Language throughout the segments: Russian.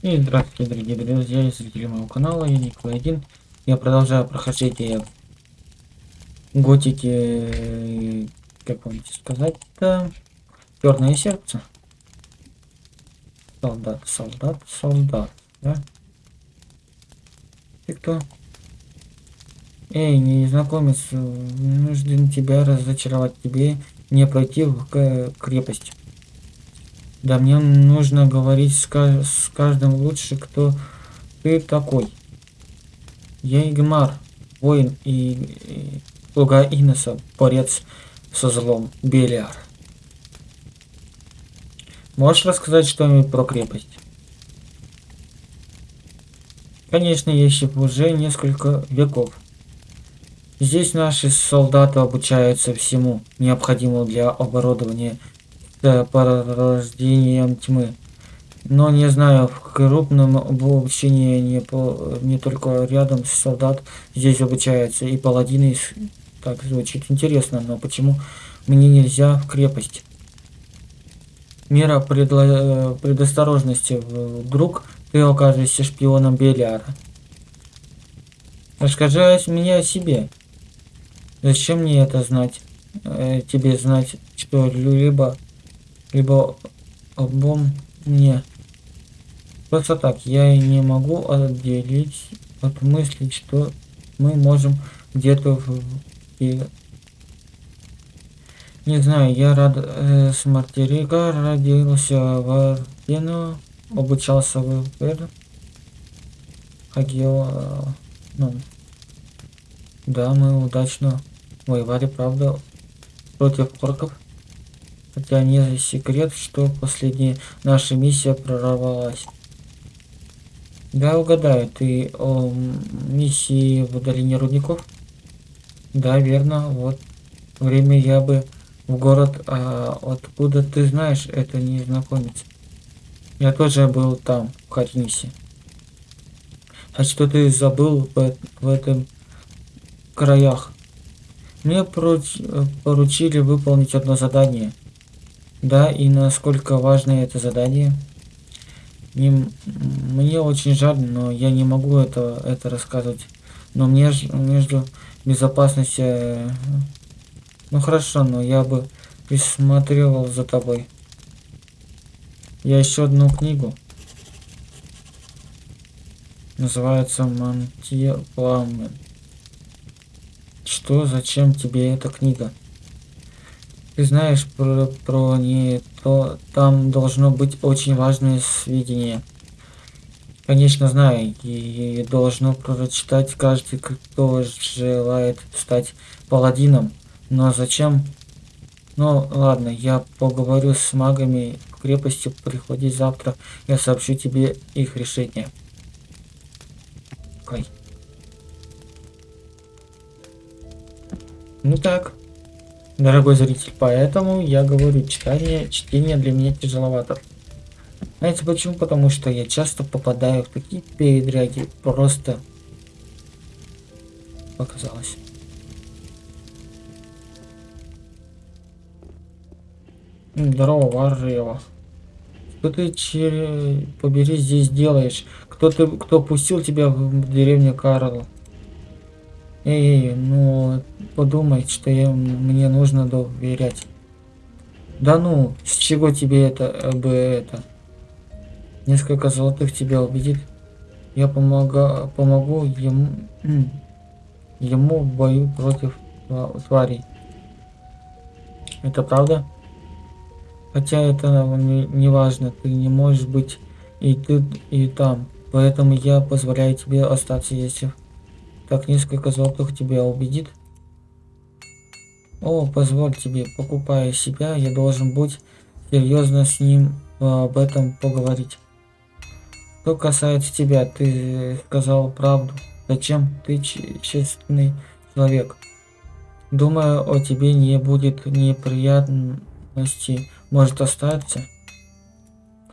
И здравствуйте, дорогие друзья и зрители моего канала, я Николай Один. Я продолжаю прохождение готики, э, как вам сказать-то, черное сердце. Солдат, солдат, солдат, да? Ты кто? Эй, незнакомец, вынужден тебя разочаровать, тебе не пройти в крепость. Да мне нужно говорить с, с каждым лучше, кто ты такой. Я Игмар, воин и, и слуга Иноса, борец со злом, Белиар. Можешь рассказать что-нибудь про крепость? Конечно, есть уже несколько веков. Здесь наши солдаты обучаются всему, необходимому для оборудования да, порождением тьмы. Но не знаю, в крупном обучении не, по, не только рядом с солдат здесь обучаются и паладины. Так звучит интересно, но почему мне нельзя в крепость? Мера предло, предосторожности. Вдруг ты окажешься шпионом Белиара. Расскажи мне о себе. Зачем мне это знать? Э, тебе знать что-либо либо обом мне. Просто так, я и не могу отделить от мысли, что мы можем где-то в... И... Не знаю, я рад э, с Мартирига, родился в Ардену, обучался в Пер. Хагио, ну, да, мы удачно воевали, правда, против орков. Хотя не секрет, что последняя наша миссия прорвалась. Да, угадаю, ты о миссии в долине рудников? Да, верно, вот время я бы в город, а откуда ты знаешь, это незнакомец. Я тоже был там, в Хатнисе. А что ты забыл в, в этом краях? Мне поруч, поручили выполнить одно задание – да, и насколько важно это задание. Не, мне очень жаль, но я не могу это, это рассказывать. Но мне между безопасностью... Э, ну хорошо, но я бы присматривал за тобой. Я еще одну книгу. Называется Мантия Пламен. Что, зачем тебе эта книга? Ты знаешь про, про не то, там должно быть очень важное сведение. Конечно, знаю, и должно прочитать каждый, кто желает стать паладином. Но зачем? Ну, ладно, я поговорю с магами в крепости, приходи завтра, я сообщу тебе их решение. Ой. Ну так дорогой зритель. Поэтому я говорю, читание, чтение для меня тяжеловато. Знаете почему? Потому что я часто попадаю в такие передряги. Просто показалось. Здорово, Варрева. Что ты, чере... побери, здесь делаешь? Кто ты, кто пустил тебя в деревню Карл? Эй, ну подумай, что я, мне нужно доверять. Да ну, с чего тебе это э, бы это? Несколько золотых тебя убедит. Я помога, помогу ему, ему в бою против тварей. Это правда? Хотя это не, не важно, ты не можешь быть и тут, и там. Поэтому я позволяю тебе остаться, если так несколько золотых тебя убедит? О, позволь тебе, покупая себя, я должен быть серьезно с ним а, об этом поговорить. Что касается тебя, ты сказал правду. Зачем ты честный человек? Думаю, о тебе не будет неприятности. Может остаться?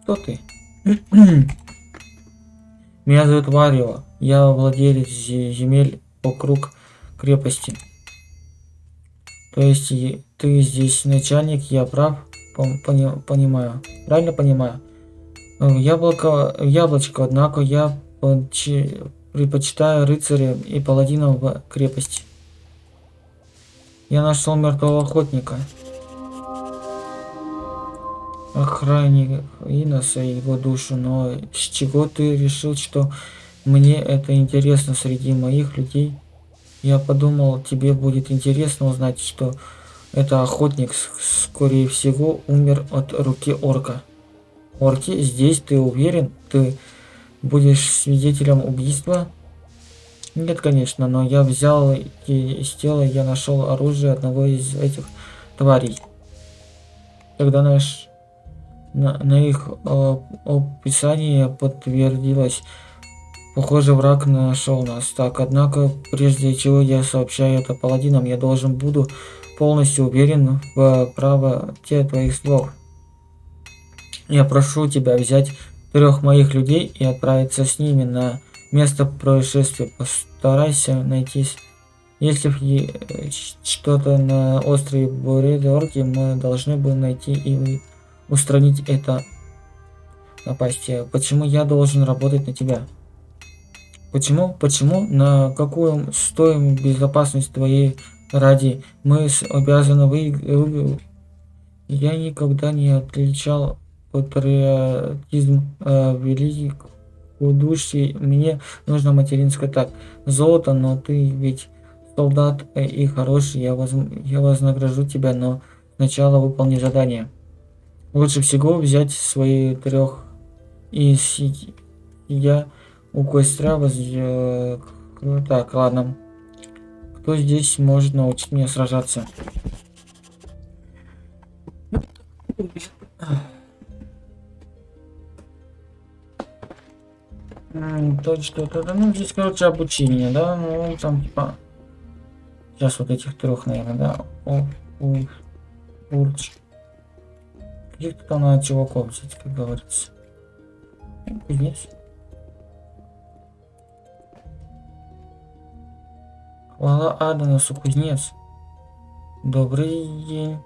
Кто ты? Меня зовут Варио. Я владелец земель вокруг крепости. То есть ты здесь начальник, я прав? Пони понимаю. Правильно понимаю? яблоко, яблочко, однако я предпочитаю рыцаря и паладинов в крепости. Я нашел мертвого охотника. Охранник Иноса его душу, но с чего ты решил, что мне это интересно среди моих людей? Я подумал, тебе будет интересно узнать, что это охотник, скорее всего, умер от руки орка. Орки, здесь ты уверен? Ты будешь свидетелем убийства? Нет, конечно, но я взял из тела, я нашел оружие одного из этих тварей. Когда наш, на, на их э, описание подтвердилось, похоже, враг нашел нас. Так, однако, прежде чего я сообщаю это паладинам, я должен буду полностью уверен в правоте твоих слов. Я прошу тебя взять трех моих людей и отправиться с ними на место происшествия. Постарайся найти, если что-то на острове Буридорки, мы должны бы найти и устранить это напастие. Почему я должен работать на тебя? Почему? Почему? На какую стоимость безопасность твоей ради мы обязаны вы... Я никогда не отличал патриотизм э, великих удушье. Мне нужно материнское так. Золото, но ты ведь солдат э, и хороший. Я, воз... я вознагражу тебя, но сначала выполни задание. Лучше всего взять свои трех и я у костра воз... Э, так, ладно. Кто здесь может научить меня сражаться? То что-то, ну здесь, короче, обучение, да, ну там типа, сейчас вот этих трех, наверное, да, о, у, урч. Каких-то там надо чуваков взять, как говорится. Кузнец. Хвала Аданусу, кузнец. Добрый день.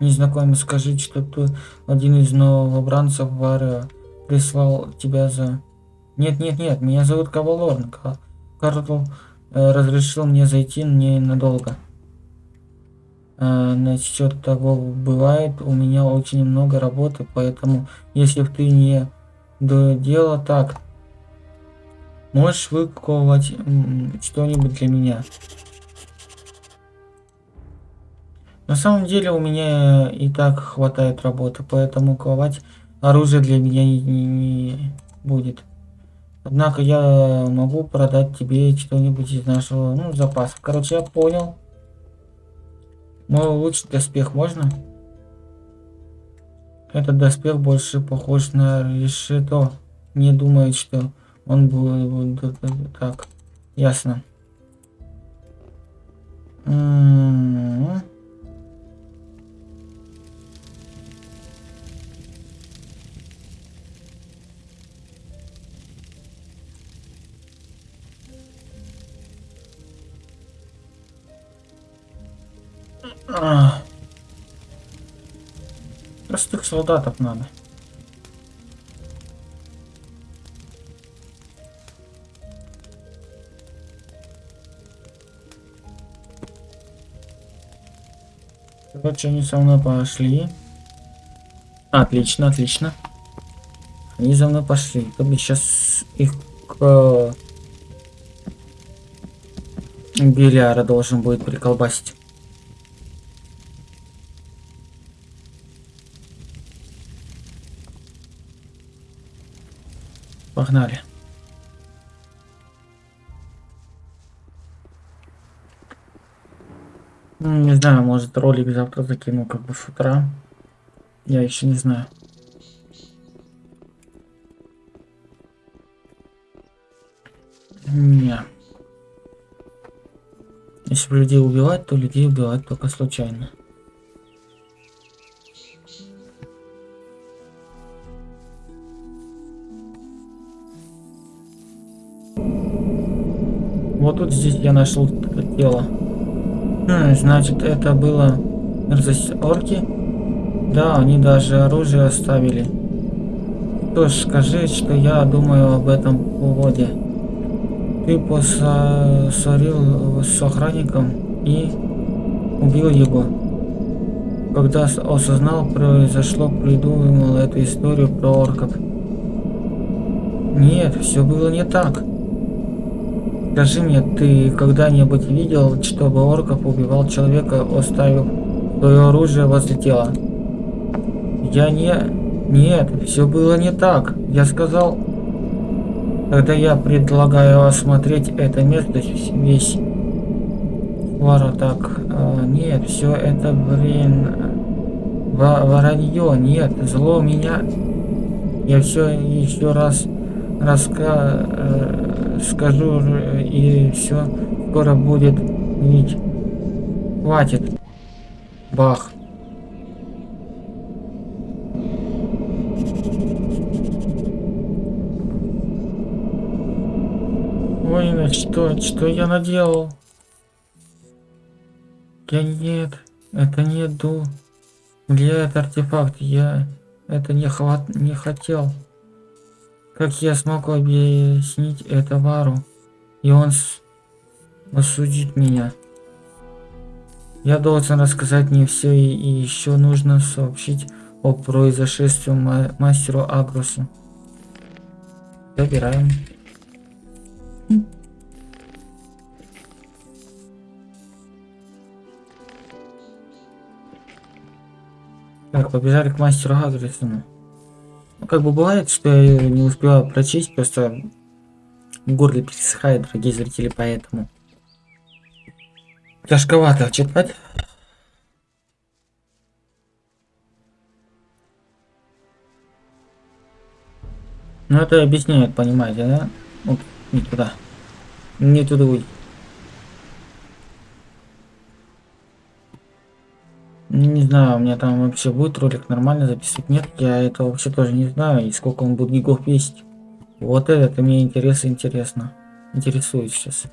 Незнакомец, скажите, что тут один из новобранцев Варио прислал тебя за нет, нет, нет, меня зовут Кавалорн. Карл э, разрешил мне зайти ненадолго. Э, насчет того бывает, у меня очень много работы, поэтому если ты не до дела так, можешь выковать что-нибудь для меня. На самом деле у меня и так хватает работы, поэтому ковать оружие для меня не, не, будет. Однако я могу продать тебе что-нибудь из нашего ну, запаса. Короче, я понял. Мой лучший доспех можно? Этот доспех больше похож на решето. Не думаю, что он будет так. Ясно. М -м -м. А. Простых солдатов надо. Короче, они со мной пошли. Отлично, отлично. Они за мной пошли. То бы сейчас их к... Беляра должен будет приколбасить. Погнали. Не знаю, может ролик завтра закину как бы с утра. Я еще не знаю. Не. Если людей убивать, то людей убивать только случайно. Вот тут здесь я нашел тело. Хм, значит, это было мерзость орки? Да, они даже оружие оставили. Что ж, скажи, что я думаю об этом поводе. Ты поссорил с охранником и убил его. Когда осознал произошло, придумал эту историю про орков. Нет, все было не так. Скажи мне, ты когда-нибудь видел, чтобы орков убивал человека, оставив свое оружие возле тела? Я не... Нет, все было не так. Я сказал... Тогда я предлагаю осмотреть это место весь. Вара так... А, нет, все это время... Воронье, нет, зло меня... Я все еще раз раска... Э, скажу и все скоро будет ведь хватит бах Ой, что, что я наделал? Я нет, это не ду. Где этот артефакт? Я это не хват, не хотел. Как я смогу объяснить это Вару? И он осудит меня. Я должен рассказать не все и, и еще нужно сообщить о произошествии мастеру Агрусу. Забираем. Так, побежали к мастеру Агрусу. Ну, как бы бывает, что я не успеваю прочесть, просто в горле пересыхает, дорогие зрители, поэтому. Тяжковато читать. Ну это объясняет, понимаете, да? Вот, не туда. Не туда уйти. Знаю, у меня там вообще будет ролик нормально записывать. Нет, я это вообще тоже не знаю. И сколько он будет гигов весить. Вот это мне интересно, интересно. Интересует сейчас.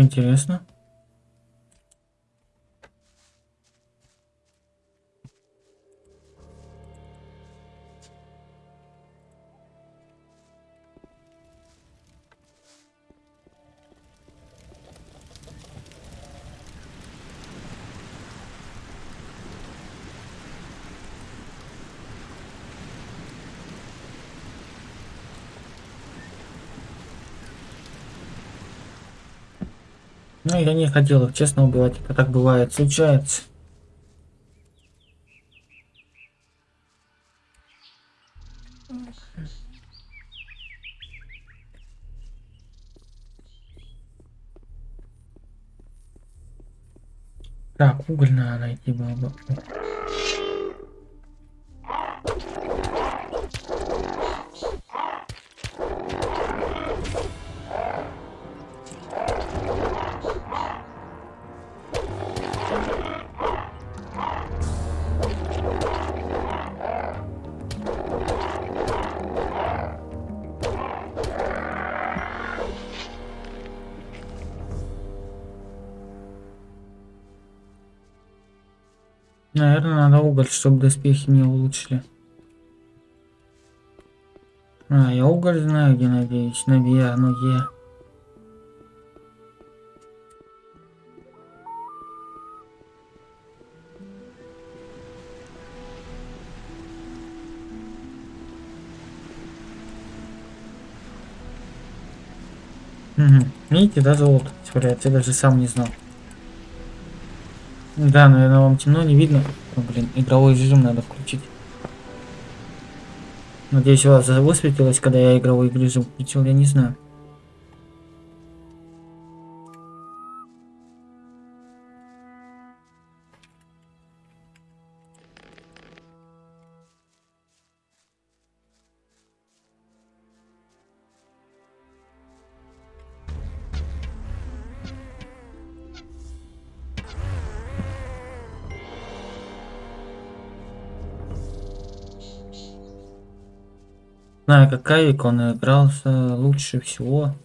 Интересно. Я не хотел их честно убивать, это так бывает, случается. Так, уголь надо найти было бы. Наверное, надо уголь, чтобы доспехи не улучшили. А, я уголь знаю, где надеюсь. На Виа, но где? Угу. Видите, да, золото творяется, я даже сам не знал. Да, наверное, вам темно, не видно. О, блин, игровой режим надо включить. Надеюсь, у вас высветилось, когда я игровой режим включил, я не знаю. Знаю, как Авик, он игрался лучше всего.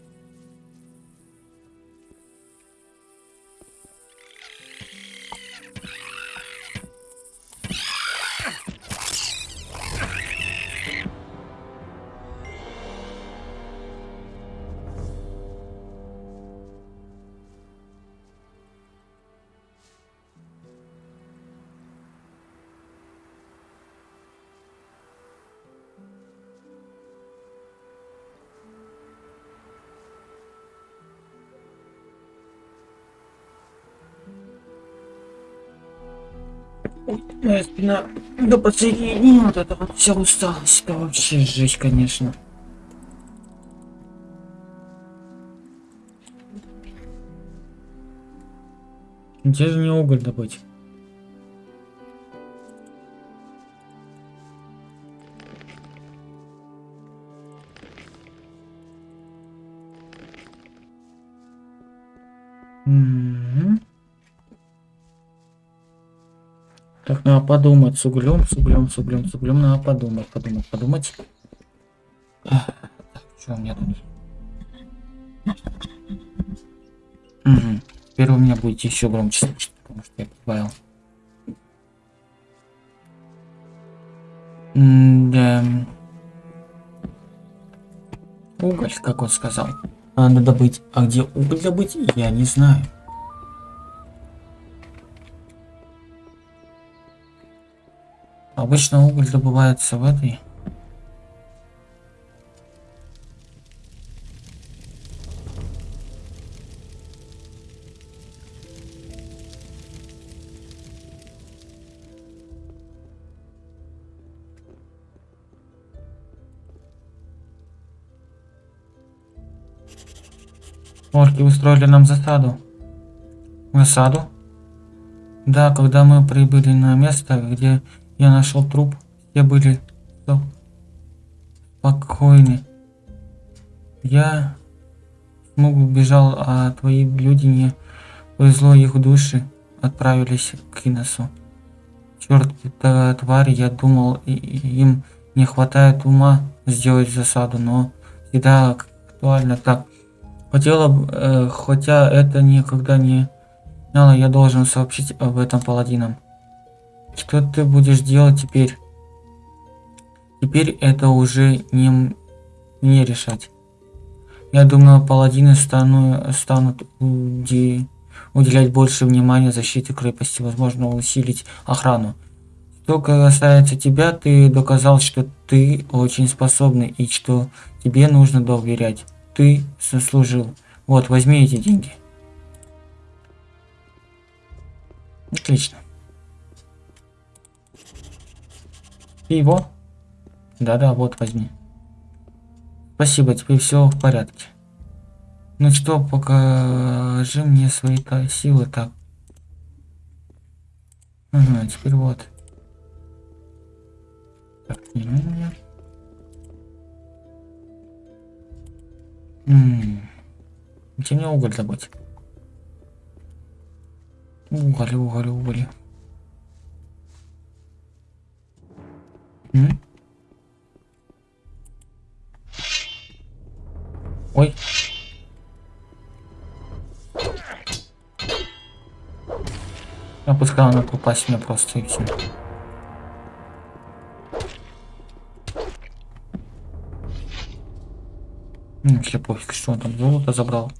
До последние дни вот это вот вся усталость. Это вообще жесть, конечно. Где же мне уголь добыть? Надо подумать с углем, с углем, с углем, с углем. Надо подумать, подумать, подумать. Что у меня тут? Угу. Теперь у меня будет еще громче потому что я добавил. да. Уголь, как он сказал. Надо добыть. А где уголь добыть, я не знаю. Обычно уголь добывается в этой. Орки устроили нам засаду. Засаду? Да, когда мы прибыли на место, где я нашел труп. Все были спокойны. Я смог убежал, а твои люди не повезло их души отправились к Иносу. Черт, это твари, я думал, им не хватает ума сделать засаду, но всегда актуально так. Хотела, э, хотя это никогда не знала, я должен сообщить об этом паладинам. Что ты будешь делать теперь? Теперь это уже не мне решать. Я думаю, паладины стану, станут уди, уделять больше внимания защите крепости, возможно, усилить охрану. Что касается тебя, ты доказал, что ты очень способный и что тебе нужно доверять. Ты заслужил. Вот, возьми эти деньги. Отлично. И его? Да-да, вот возьми. Спасибо, теперь все в порядке. Ну что, покажи мне свои -то силы так. Ага, теперь вот. Так, не меня. Где мне уголь добыть? Уголь, уголь, уголь. Ой. Я пускай она попасть мне просто и все. Ну, вообще пофиг, что он там золото забрал.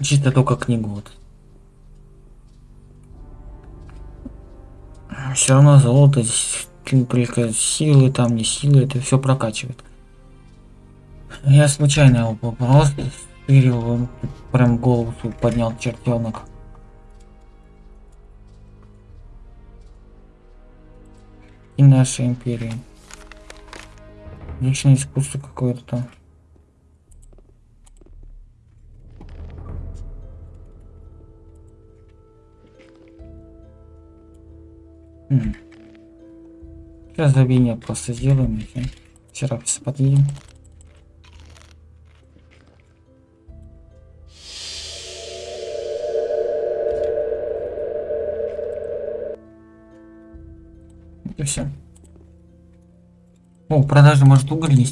Чисто только книгу вот. Все равно золото только силы там не силы это все прокачивает. Я случайно его просто стырил прям голову поднял чертенок и наша империя. Личное искусство какое-то там Сейчас забвение просто сделаем. Вчера подъедем. И все. О, продажи может уголь.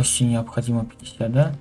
Ловкости необходимо 50, да?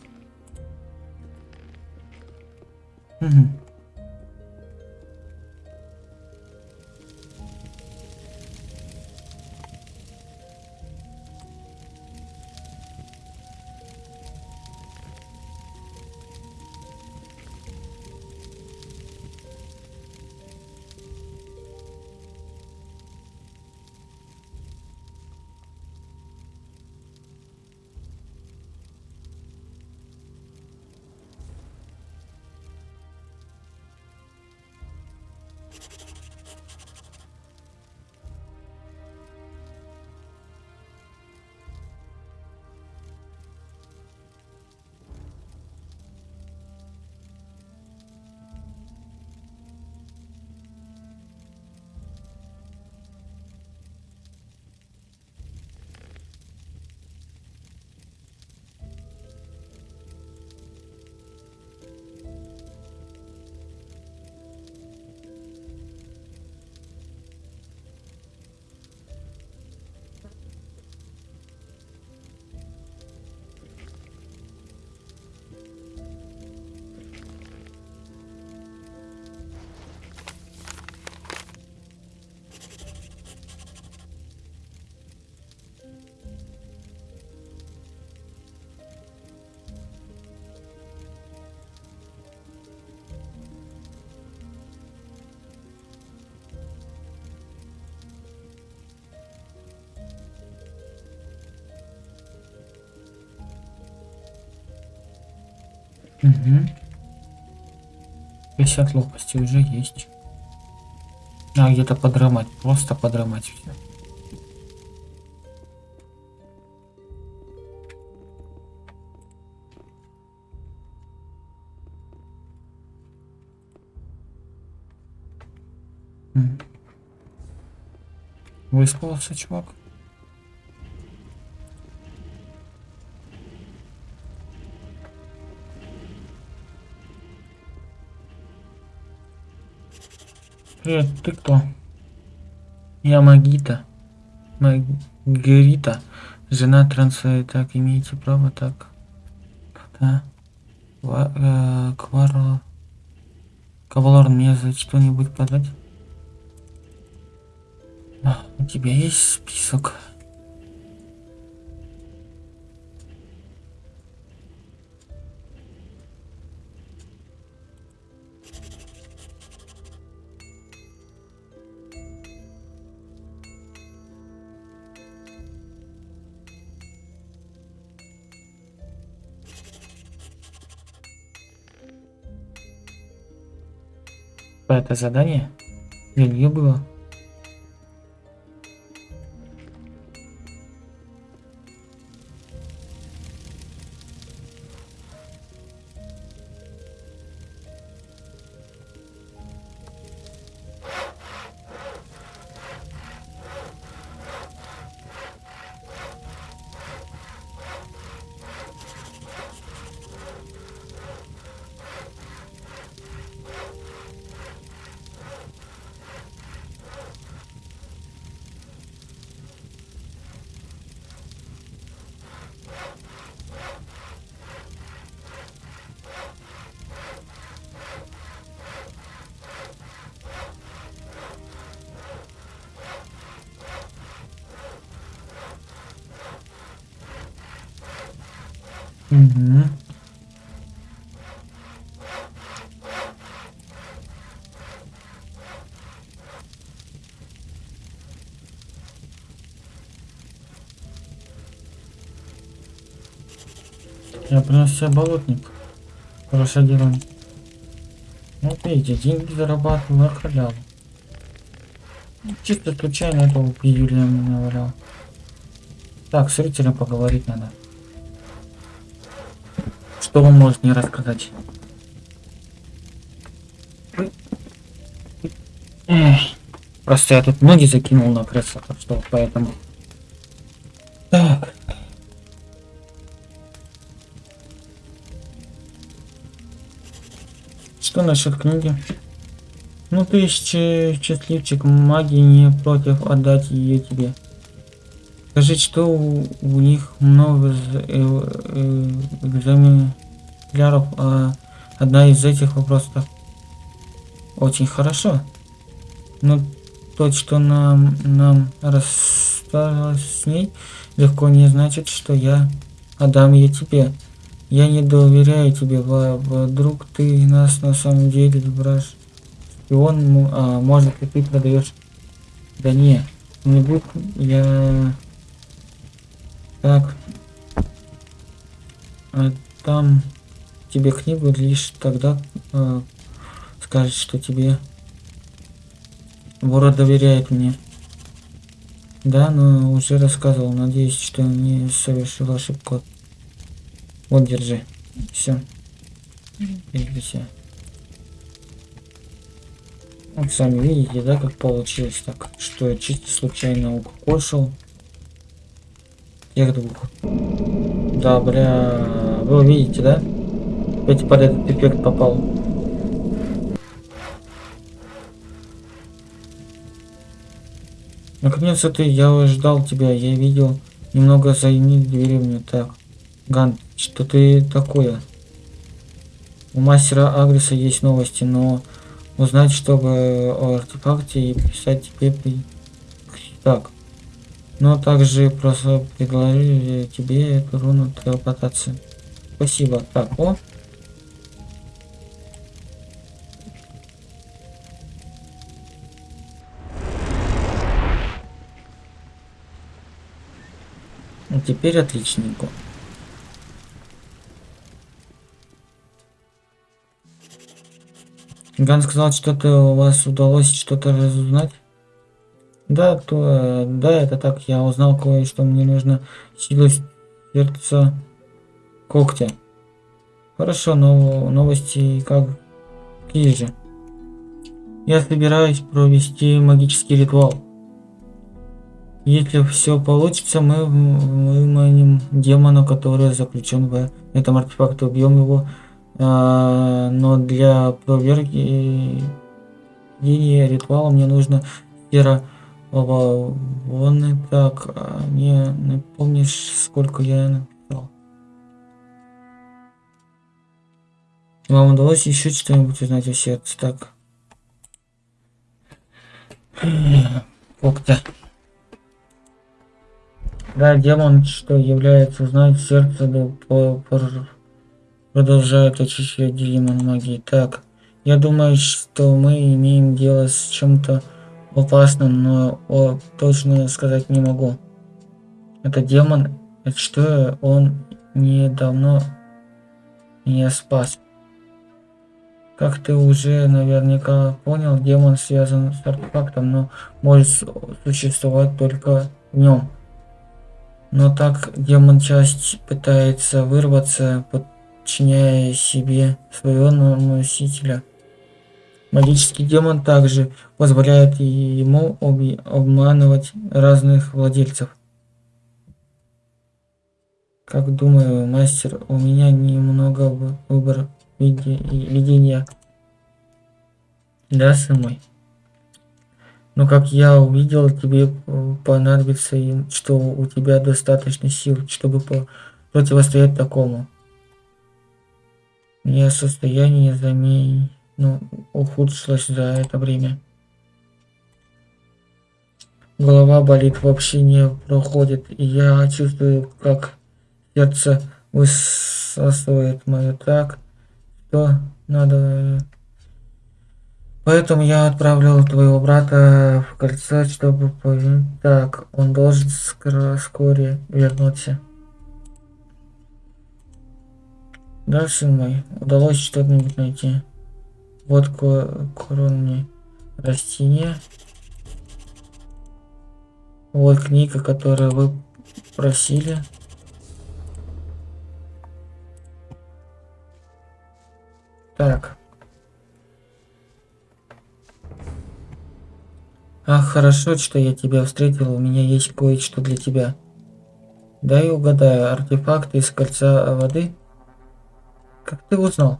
Угу. 50 ловкости уже есть. А где-то подрамать, просто подрамать все. Выспался чувак. Привет, ты кто? Я Магита. Магирита. Жена транса. Так, имеете право, так. Да. Э, Кварл. Кавалор, мне за что-нибудь подать? А, у тебя есть список? Это задание? Для нее было? Я принес себе болотник. Хорошее дело. Ну, видите, деньги зарабатываю на халяву. Чисто случайно этого пиюля мне навалял. Так, с зрителем поговорить надо. Что он может мне рассказать? Просто я тут ноги закинул на кресло, так что поэтому... Так. что насчет книги? Ну ты счастливчик, магии не против отдать ее тебе. Скажи, что у, у них много э, э, а одна из этих вопросов очень хорошо. Но то, что нам, нам рассталось с ней, легко не значит, что я отдам ее тебе. Я не доверяю тебе, вдруг ты нас на самом деле брашь. И он, а, может, и ты продаешь. Да не, не будет, я... Так. А там тебе книгу лишь тогда э, скажет, что тебе Ворот доверяет мне. Да, но уже рассказывал. Надеюсь, что не совершил ошибку. Вот, держи. Все. Все. Вот сами видите, да, как получилось так, что я чисто случайно укокошил тех двух. Да, бля, вы видите, да? Опять под этот эффект попал. Наконец-то ты, я ждал тебя, я видел немного займи деревню. Так, Ган, что ты такое? У мастера Агриса есть новости, но узнать, чтобы о артефакте и писать тебе. Так. Но также просто предложили тебе эту руну телепортации. Спасибо. Так, о, теперь отличненько. Ган сказал, что-то у вас удалось что-то разузнать? Да, то, да, это так. Я узнал кое-что. Мне нужно силу сердца когтя. Хорошо, но новости как какие же? Я собираюсь провести магический ритуал. Если все получится, мы выманим демона, который заключен в этом артефакте, убьем его. А, но для проверки ритуала мне нужно сфера вон так. А, не напомнишь, сколько я написал? Вам удалось еще что-нибудь узнать о сердце? Так. Когтя. Да, демон, что является знать сердце, да, по, по, продолжает очищать демон магии. Так, я думаю, что мы имеем дело с чем-то опасным, но о, точно сказать не могу. Это демон, это что он недавно меня спас. Как ты уже наверняка понял, демон связан с артефактом, но может существовать только в нем. Но так демон часть пытается вырваться, подчиняя себе своего носителя. Магический демон также позволяет ему обманывать разных владельцев. Как думаю, мастер, у меня немного выбор видения. Да, сын мой? Но как я увидел, тебе э, понадобится, что у тебя достаточно сил, чтобы противостоять такому. Мне состояние замен... ну, ухудшилось за это время. Голова болит, вообще не проходит, и я чувствую, как сердце высасывает мое так, что надо Поэтому я отправил твоего брата в кольцо, чтобы поверить. Так, он должен вскоре вернуться. Да, сын мой, удалось что-нибудь найти. Вот коронные растения. Вот книга, которую вы просили. Так. Ах, хорошо, что я тебя встретил, у меня есть кое-что для тебя. Дай угадаю, артефакты из кольца воды? Как ты узнал?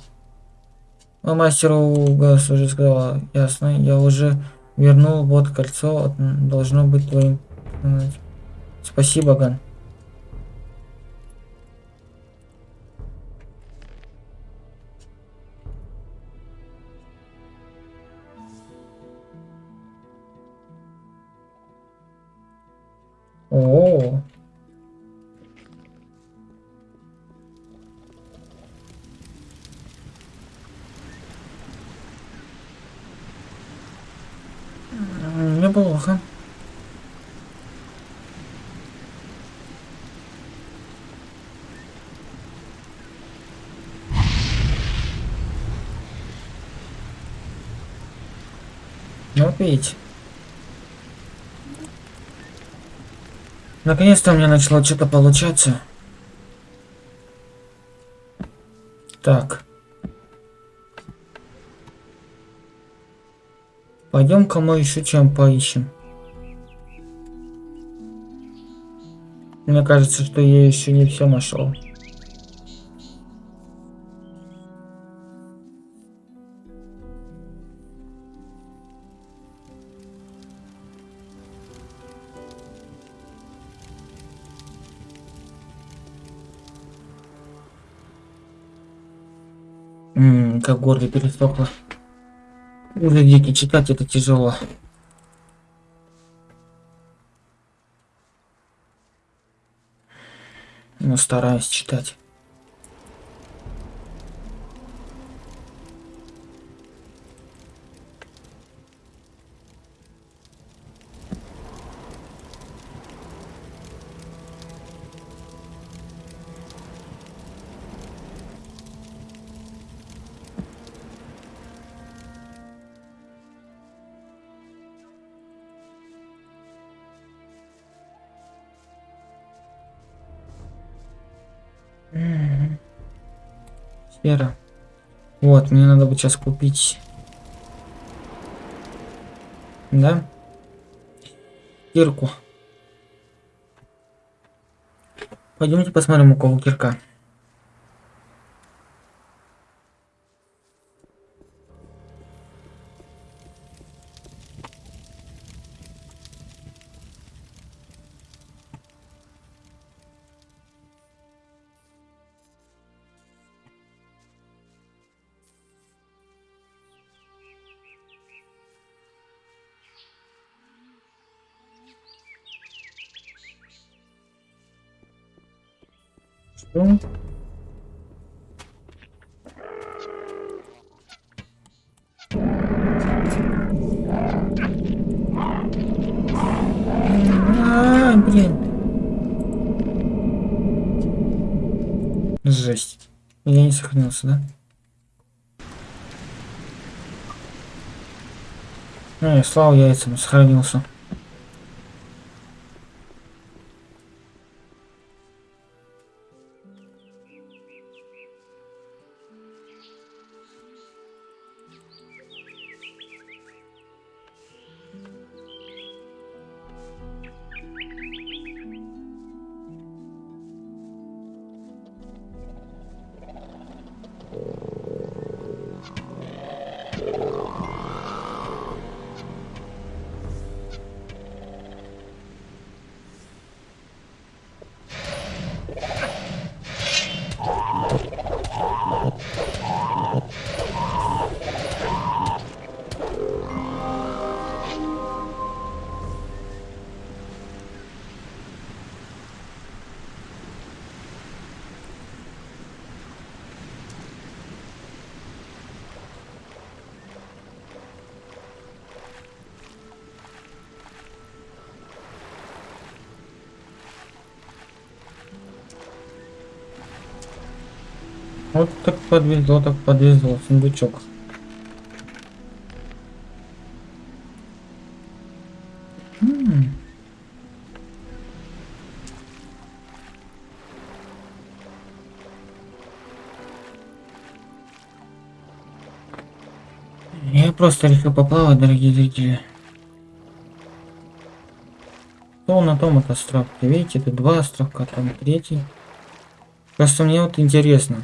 А мастеру Гас уже сказала. Ясно. Я уже вернул. Вот кольцо. Должно быть твоим. Спасибо, Ган. О, неплохо. Ну, вот. Наконец-то у меня начало что-то получаться. Так. Пойдем-ка мы еще чем поищем. Мне кажется, что я еще не все нашел. Ммм, как горло пересохло. Уже дикий читать это тяжело. Но стараюсь читать. Мне надо бы сейчас купить. Да? Кирку. Пойдемте посмотрим, у кого кирка. А, я слава яйцам, сохранился. Вот так подвезло, так подвезло, сундучок. Я просто решил поплавать, дорогие зрители. То на том это островке. Видите, это два островка, там третий. Просто мне вот интересно.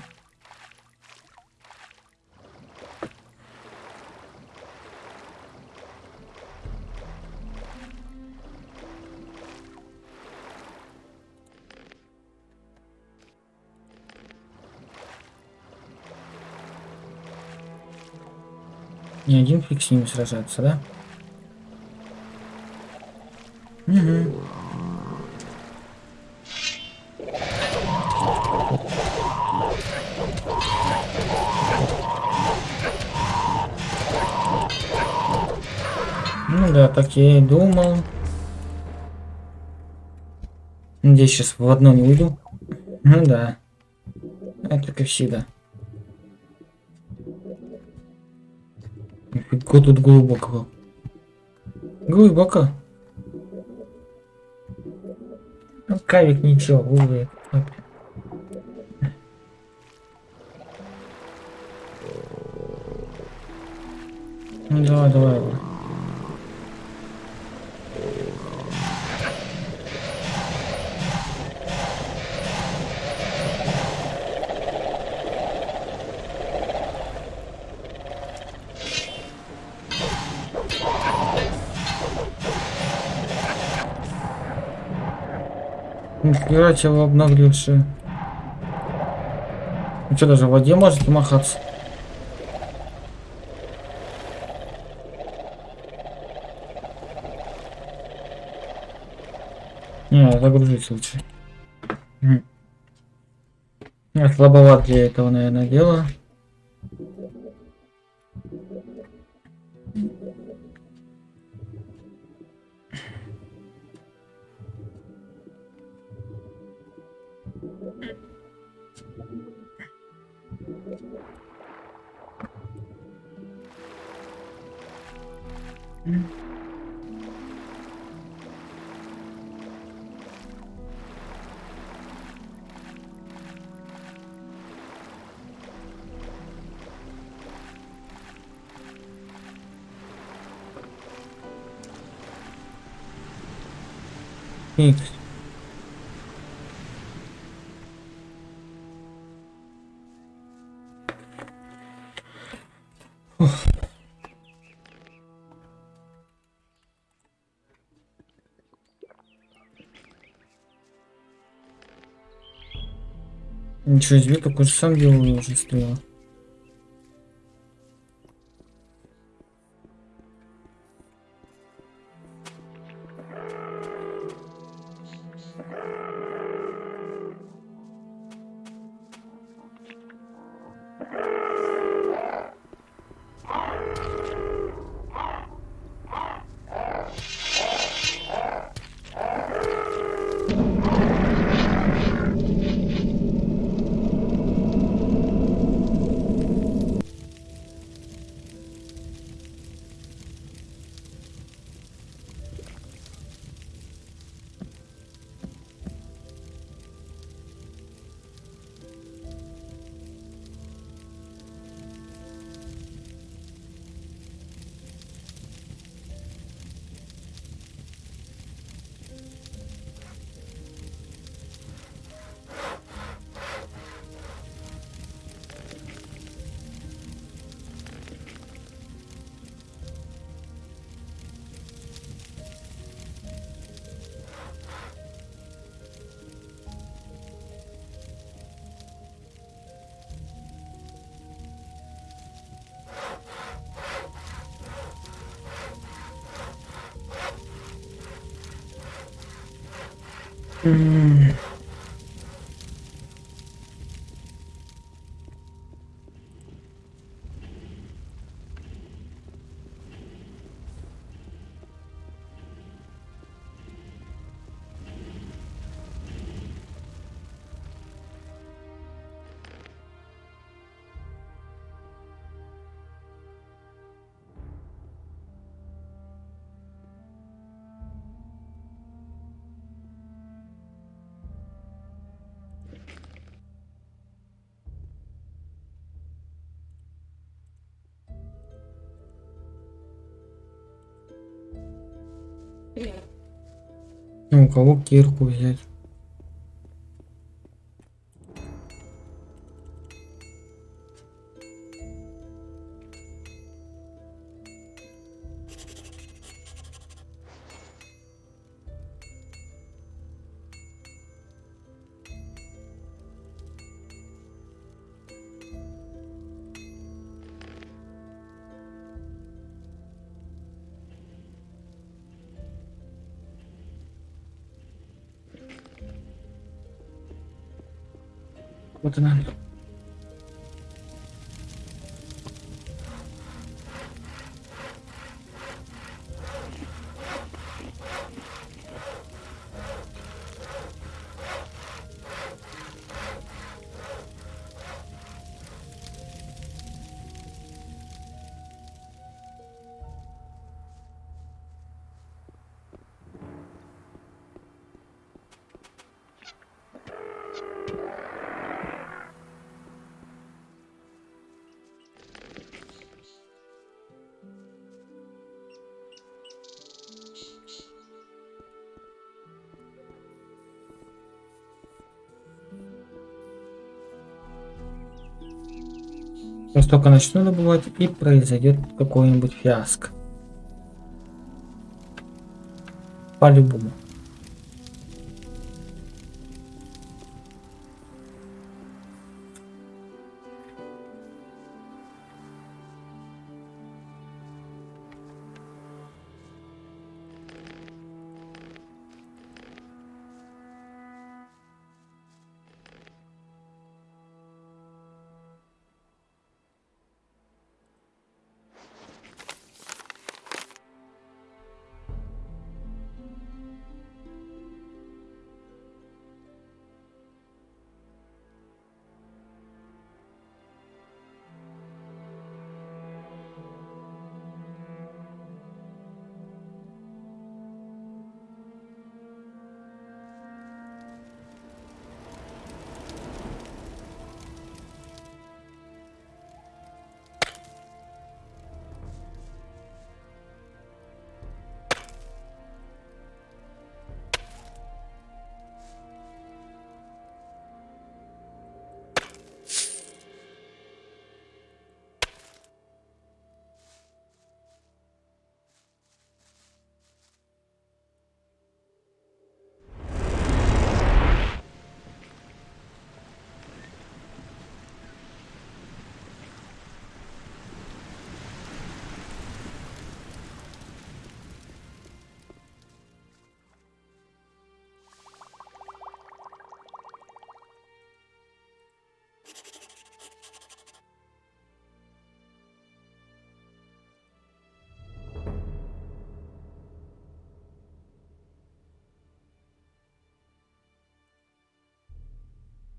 Фиг с ними сражаться, да? Угу. Ну да, так я и думал. Надеюсь, сейчас в одно не уйду. Ну да. Это как всегда. Нифига тут глубоко. Глубоко. Ну, кавик ничего, увы. Ну давай, давай. давай. Нихера чего обнаглевшие. Ну что, даже в воде можете махаться? Не, загрузить лучше. Я слабоват для этого, наверное, дело. Ничего себе, такой же сам делал уже стоял. У кого кирку взять? Сейчас только начну добывать и произойдет какой-нибудь фиаско. По-любому.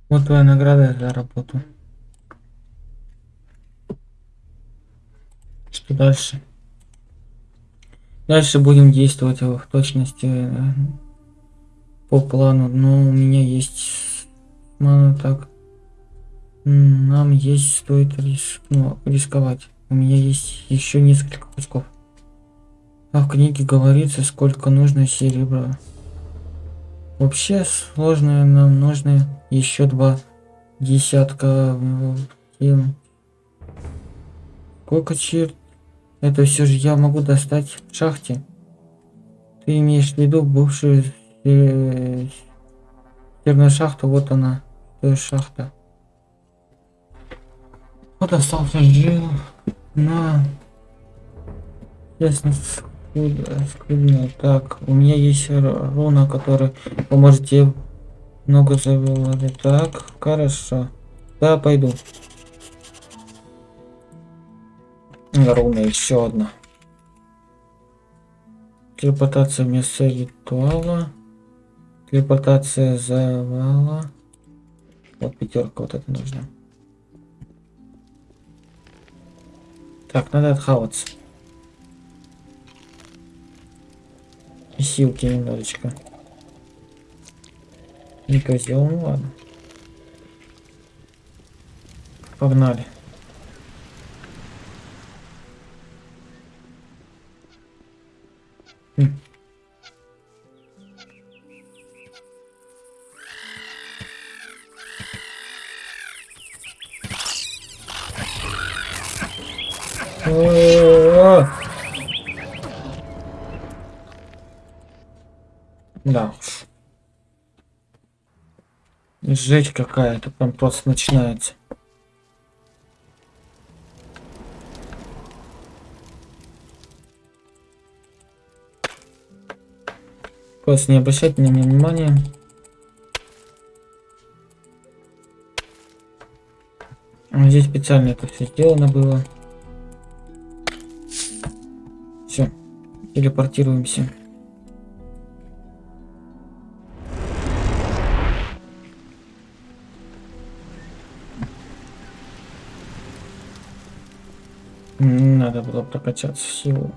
Вот твоя награда за работу. Что дальше? Дальше будем действовать в точности э, по плану. Но у меня есть... Ну, так. Нам есть стоит рис... ну, рисковать. У меня есть еще несколько кусков. А в книге говорится, сколько нужно серебра. Вообще сложное нам нужно еще два десятка. Сколько черт? Это все же я могу достать в шахте. Ты имеешь в виду бывшую э, шахту? Вот она. Есть шахта. Вот остался жил на... Ясно. Скрытно. Так, у меня есть руна, которая поможет тебе много завелали. Так, хорошо. Да, пойду. Руна еще одна. Телепортация вместо ритуала. Телепортация завала. Вот пятерка вот это нужно. Так, надо отхаваться. Силки немножечко. Не козел, ну ладно. Погнали. Хм. Да. Жесть какая-то прям просто начинается. Просто не обращайте на меня внимания. Здесь специально это все сделано было. Все, телепортируемся. Надо было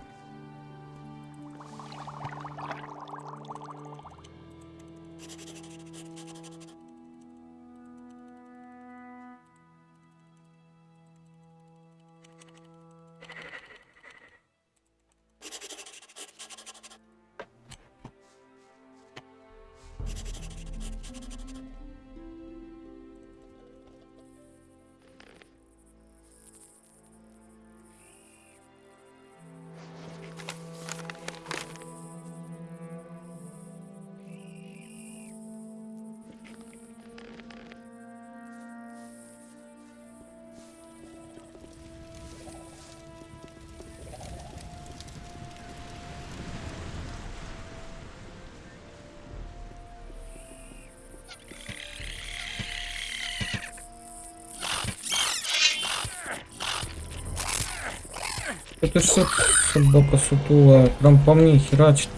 Это что собака сутулая? Прям по мне херачит.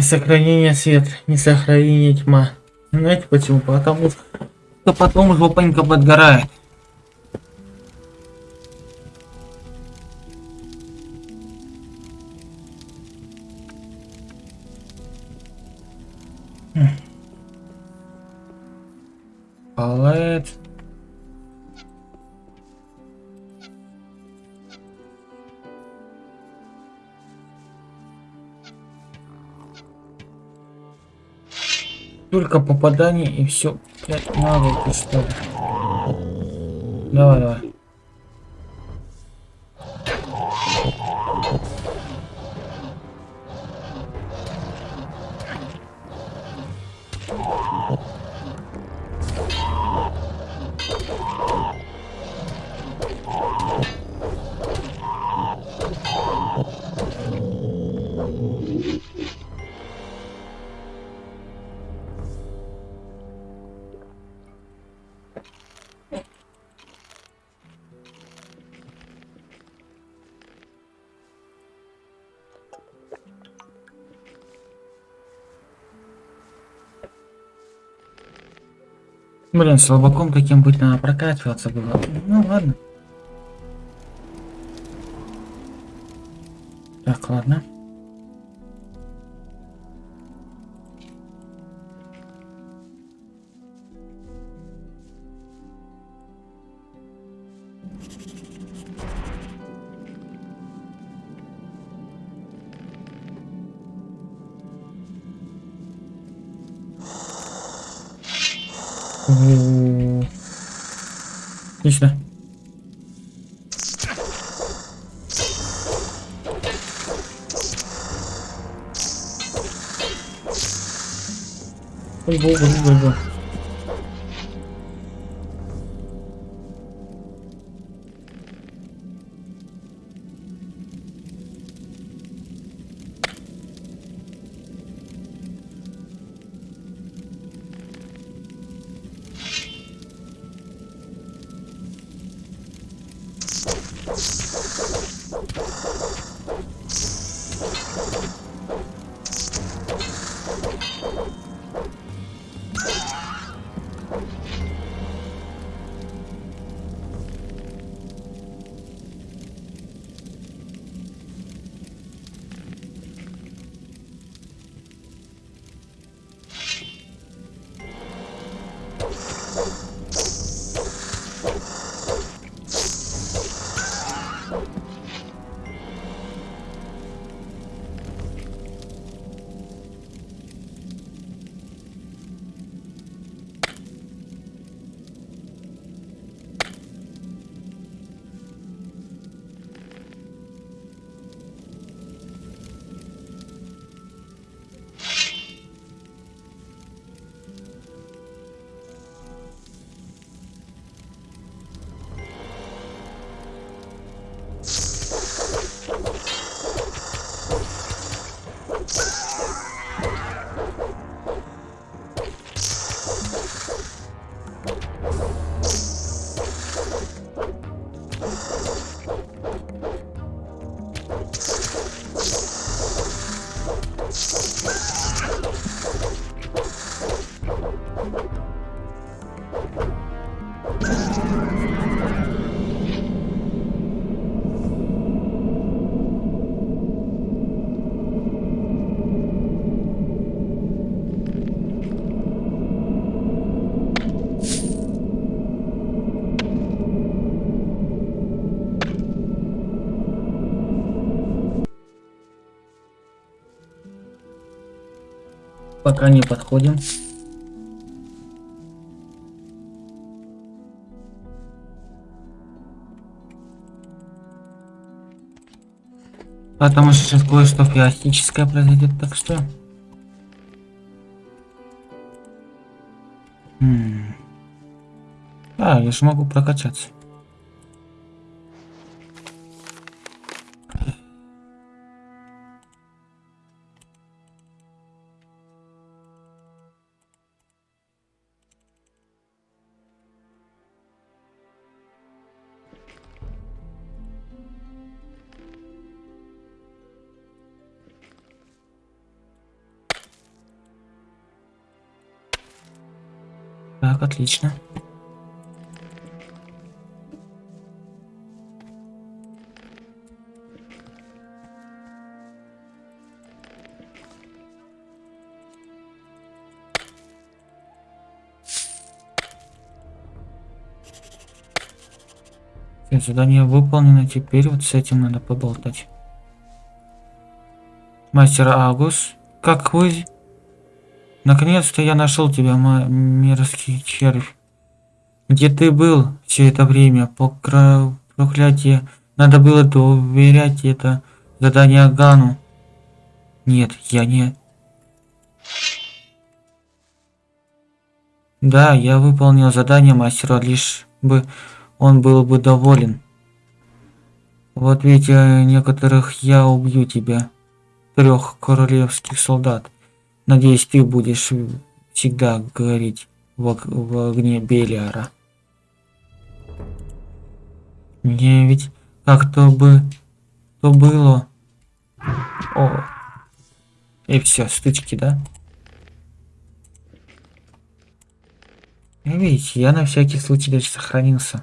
Сохранение свет, не сохранение тьма. Знаете почему? Потому что потом жопонька подгорает. Только попадание и все. Блять, навыки что ли. Давай, давай. Блин, слабаком каким быть надо прокачиваться было. Ну ладно. Так, ладно. Отлично. Ой, богу, ой, богу. Пока не подходим. Потому что сейчас кое-что фиастическое произойдет, так что... М А, я же могу прокачаться. Отлично. Задание выполнено, теперь вот с этим надо поболтать. Мастер Агус, как вы Наконец-то я нашел тебя, мерзкий червь. Где ты был все это время? Покра... Проклятие. Надо было доверять это задание Гану. Нет, я не... Да, я выполнил задание мастера, лишь бы он был бы доволен. Вот ведь э, некоторых я убью тебя. Трех королевских солдат. Надеюсь, ты будешь всегда гореть в, в огне Белиара. Мне ведь как-то бы то было. О. И все, стычки, да? Видите, я на всякий случай даже сохранился.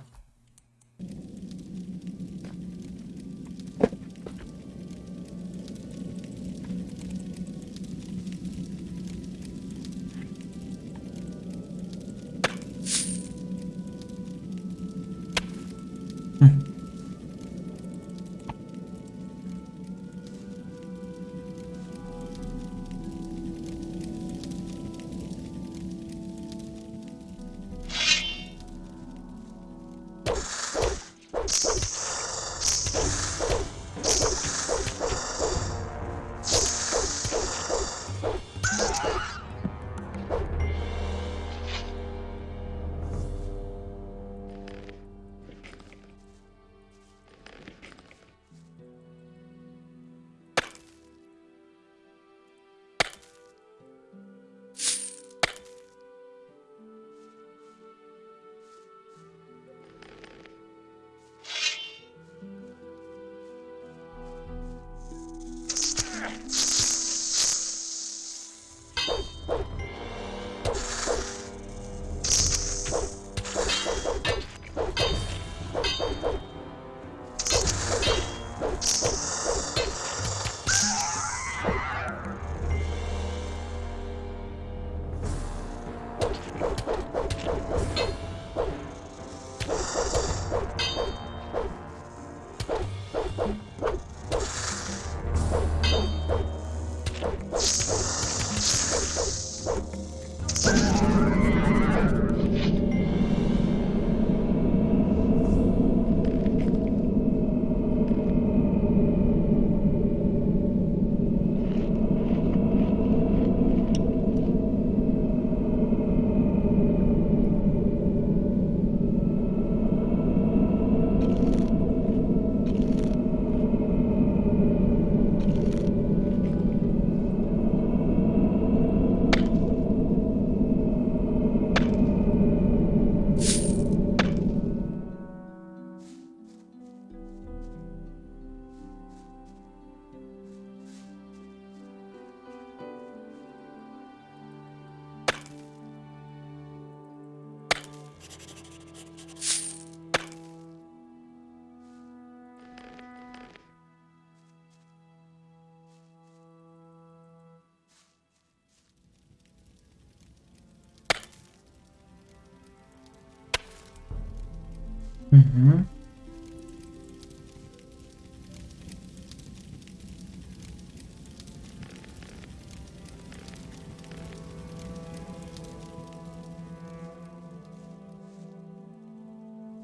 Угу.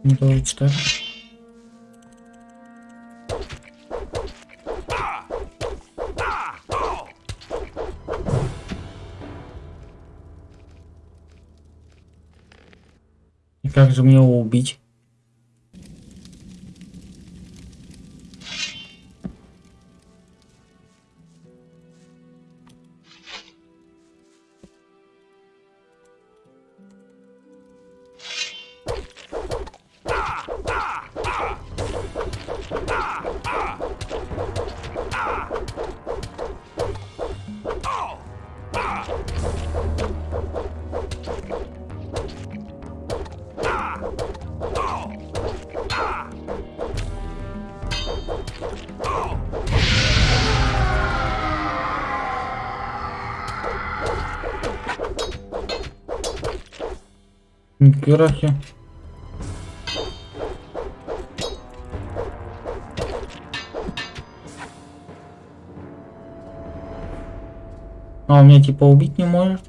Не получится. И как же мне его убить? Пирахи. А, он меня типа убить не может?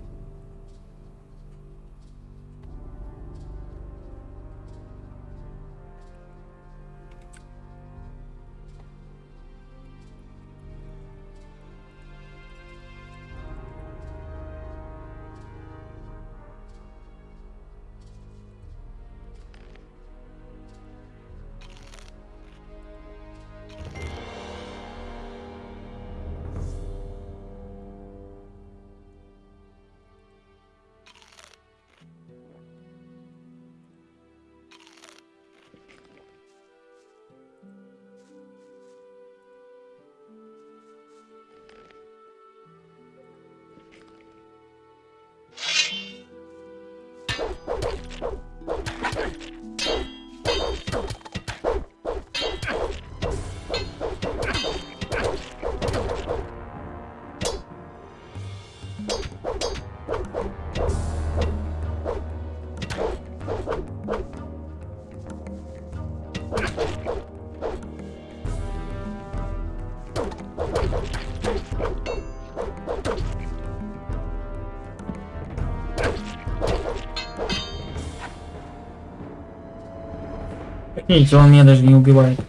Видите, он меня даже не убивает.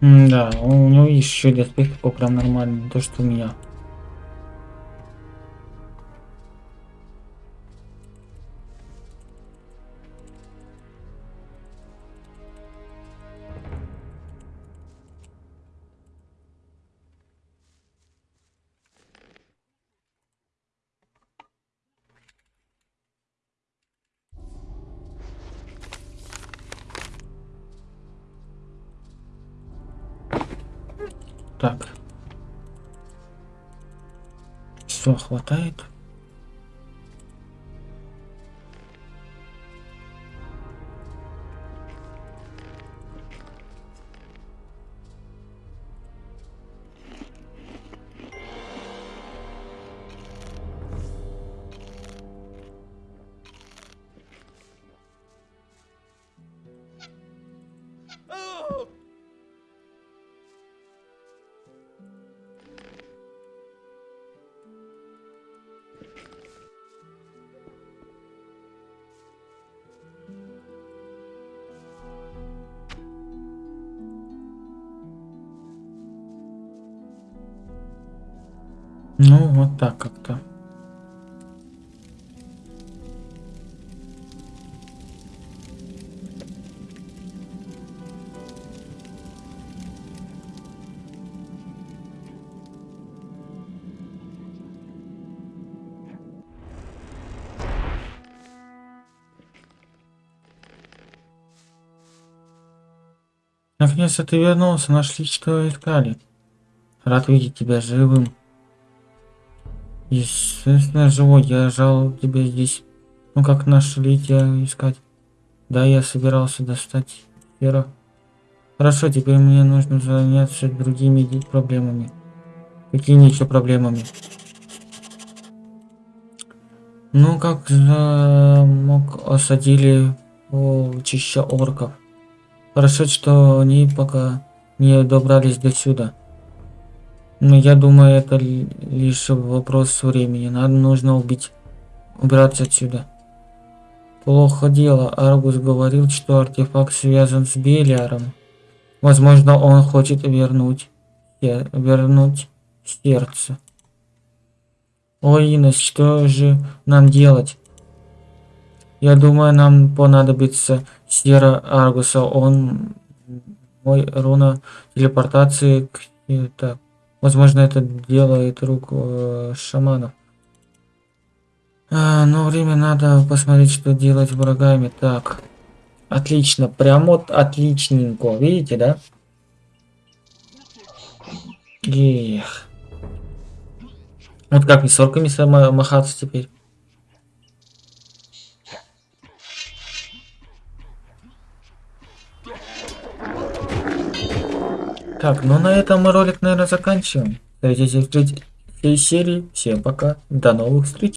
М да, у него еще доспех прям нормальный, то что у меня. Наконец-то ты вернулся, нашли, что искали. Рад видеть тебя живым. Естественно, живой. Я жал тебя здесь. Ну как нашли тебя искать? Да, я собирался достать сферу. Хорошо, теперь мне нужно заняться другими проблемами. Какими еще проблемами? Ну, как замок осадили полчища орков. Хорошо, что они пока не добрались до сюда. Но я думаю, это лишь вопрос времени. Нам нужно убить, убираться отсюда. Плохо дело. Аргус говорил, что артефакт связан с Белиаром. Возможно, он хочет вернуть, вернуть сердце. Ой, Инес, что же нам делать? Я думаю, нам понадобится сера Аргуса. Он мой руна телепортации. Так, возможно, это делает рук э, шаманов. А, но время надо посмотреть, что делать врагами. Так, отлично, прям вот отличненько, видите, да? Эх. Вот как не сорками махаться теперь? Так, ну на этом мы ролик, наверное, заканчиваем. Встретитесь в третьей серии. Всем пока. До новых встреч.